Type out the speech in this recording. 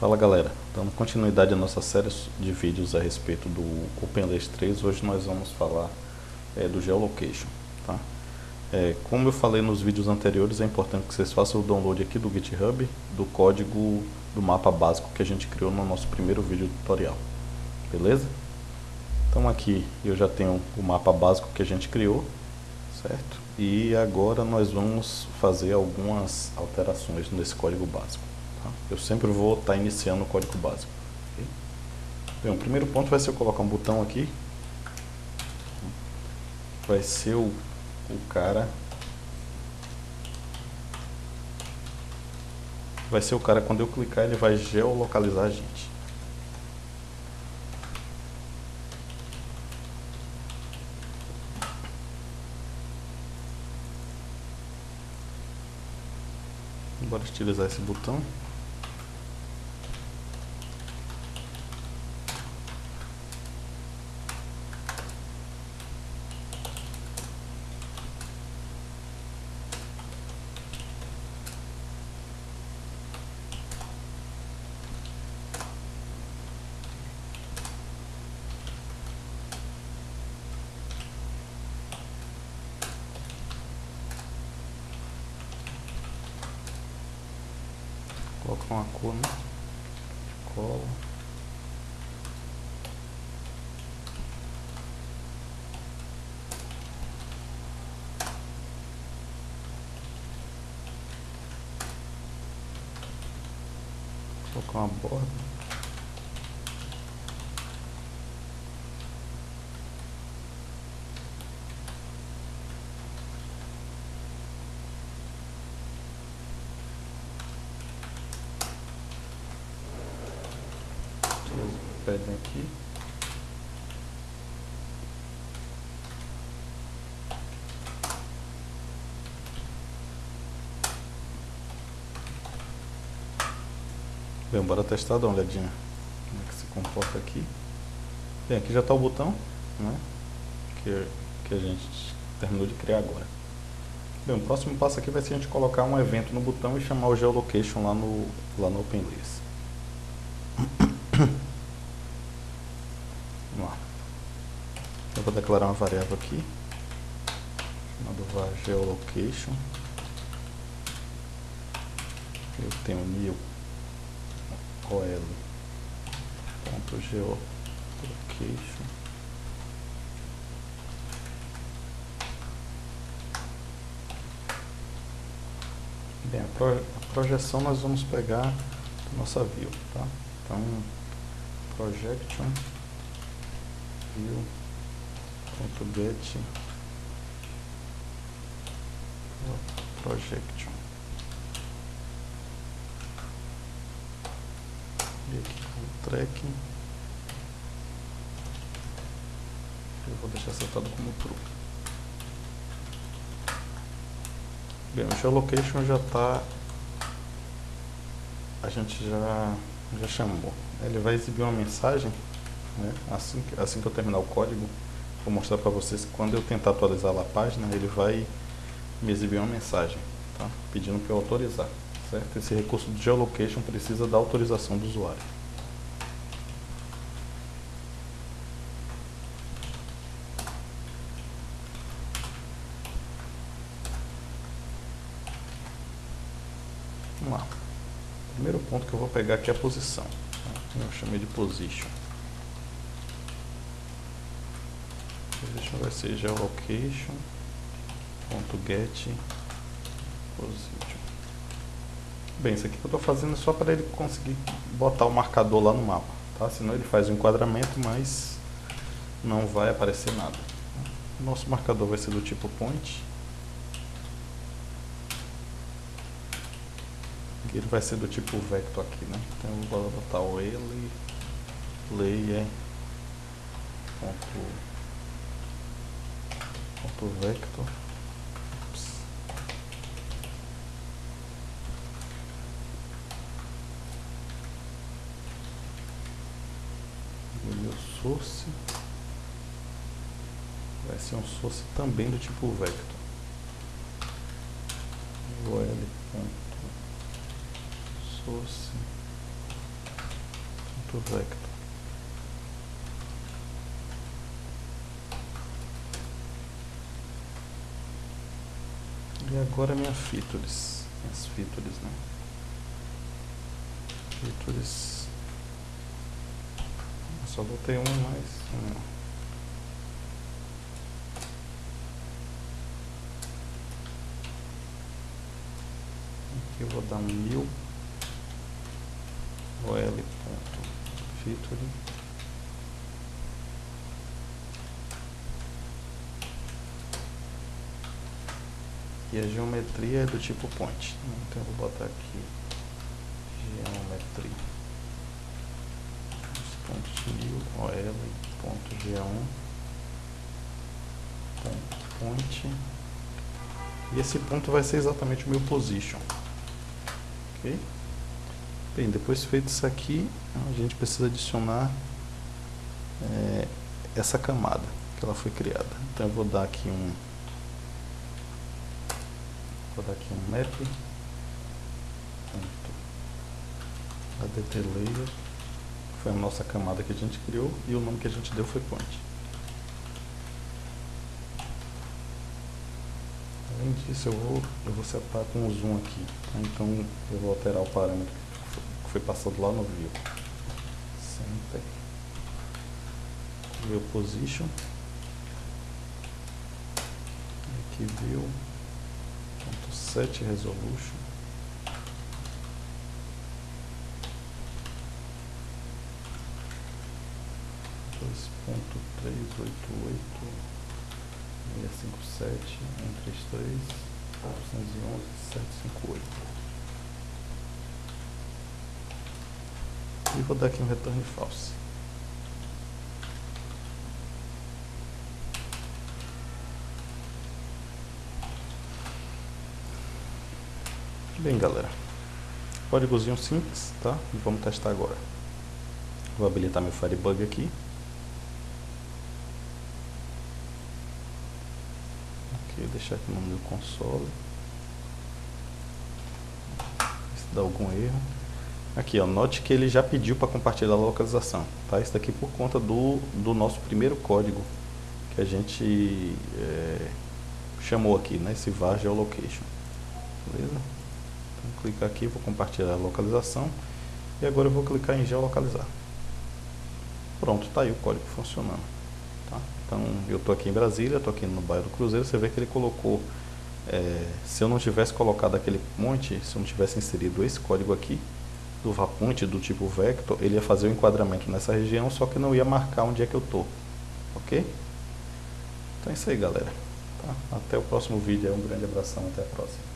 Fala galera, dando continuidade à nossa série de vídeos a respeito do OpenLace 3, hoje nós vamos falar é, do Geolocation. Tá? É, como eu falei nos vídeos anteriores, é importante que vocês façam o download aqui do GitHub do código do mapa básico que a gente criou no nosso primeiro vídeo tutorial. Beleza? Então aqui eu já tenho o mapa básico que a gente criou, certo? E agora nós vamos fazer algumas alterações nesse código básico. Tá? Eu sempre vou estar tá iniciando o código básico. Okay? Bem, o primeiro ponto vai ser eu colocar um botão aqui. Vai ser o, o cara... Vai ser o cara, quando eu clicar, ele vai geolocalizar a gente. Bora utilizar esse botão. Colocar uma cor, né? Cola. Colocar uma borda. Pedem aqui. Bem, bora testar, dar uma olhadinha como é que se comporta aqui. Bem, aqui já está o botão, né, que, que a gente terminou de criar agora. Bem, o próximo passo aqui vai ser a gente colocar um evento no botão e chamar o geolocation lá no, lá no OpenLace. Eu vou declarar uma variável aqui, chamada var geolocation. Eu tenho new ol ponto. Bem, a, pro, a projeção nós vamos pegar nossa view, tá? Então, projection view get projection e aqui o tracking eu vou deixar setado como true. Bem, o geolocation já está a gente já já chamou. Ele vai exibir uma mensagem né? assim, assim que eu terminar o código Vou mostrar para vocês que quando eu tentar atualizar a página, ele vai me exibir uma mensagem, tá? pedindo para eu autorizar. Certo? Esse recurso de geolocation precisa da autorização do usuário. Vamos lá. primeiro ponto que eu vou pegar aqui é a posição. Tá? Eu chamei de position. Position vai ser geolocation ponto get. Position bem isso aqui que eu estou fazendo é só para ele conseguir botar o marcador lá no mapa tá? Senão ele faz o enquadramento mas não vai aparecer nada. Nosso marcador vai ser do tipo point. Ele vai ser do tipo vector aqui né? Então eu vou botar o ele layer ponto ponto vector. Meu source. Vai ser um source também do tipo vector. O l ponto source vector. E agora minha features, minhas features, né? Features. Só botei um mais. Um. Aqui eu vou dar um mil. OL E a geometria é do tipo point. Então eu vou botar aqui geometria. Ponto new OL ponto G1 ponto point. E esse ponto vai ser exatamente o meu position. Ok? Bem, depois feito isso aqui, a gente precisa adicionar é, essa camada que ela foi criada. Então eu vou dar aqui um vou dar aqui um map adt layer foi a nossa camada que a gente criou e o nome que a gente deu foi point. Além disso eu vou, eu vou separar com o zoom aqui, tá? então eu vou alterar o parâmetro que foi passado lá no view. Center. View position. Aqui view. 7 resolution. Dois ponto três oito oito seis cinco sete um três três novecentos e onze sete cinco oito e vou dar aqui um return false. Bem, galera, códigozinho simples, tá? Vamos testar agora. Vou habilitar meu Firebug aqui. Ok, deixar aqui no meu console. Se dá algum erro. Aqui, ó, note que ele já pediu para compartilhar a localização, tá? Isso daqui por conta do, do nosso primeiro código que a gente é, chamou aqui, né? Esse var geolocation, beleza? Clicar aqui, vou compartilhar a localização e agora eu vou clicar em geolocalizar. Pronto, tá aí o código funcionando, tá? Então, eu estou aqui em Brasília, estou aqui no bairro do Cruzeiro, você vê que ele colocou, é, se eu não tivesse colocado aquele monte, se eu não tivesse inserido esse código aqui, do Vapunte do tipo vector, ele ia fazer o enquadramento nessa região, só que não ia marcar onde é que eu tô. Ok? Então é isso aí, galera. Tá? Até o próximo vídeo. Um grande abração. Até a próxima.